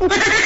Ha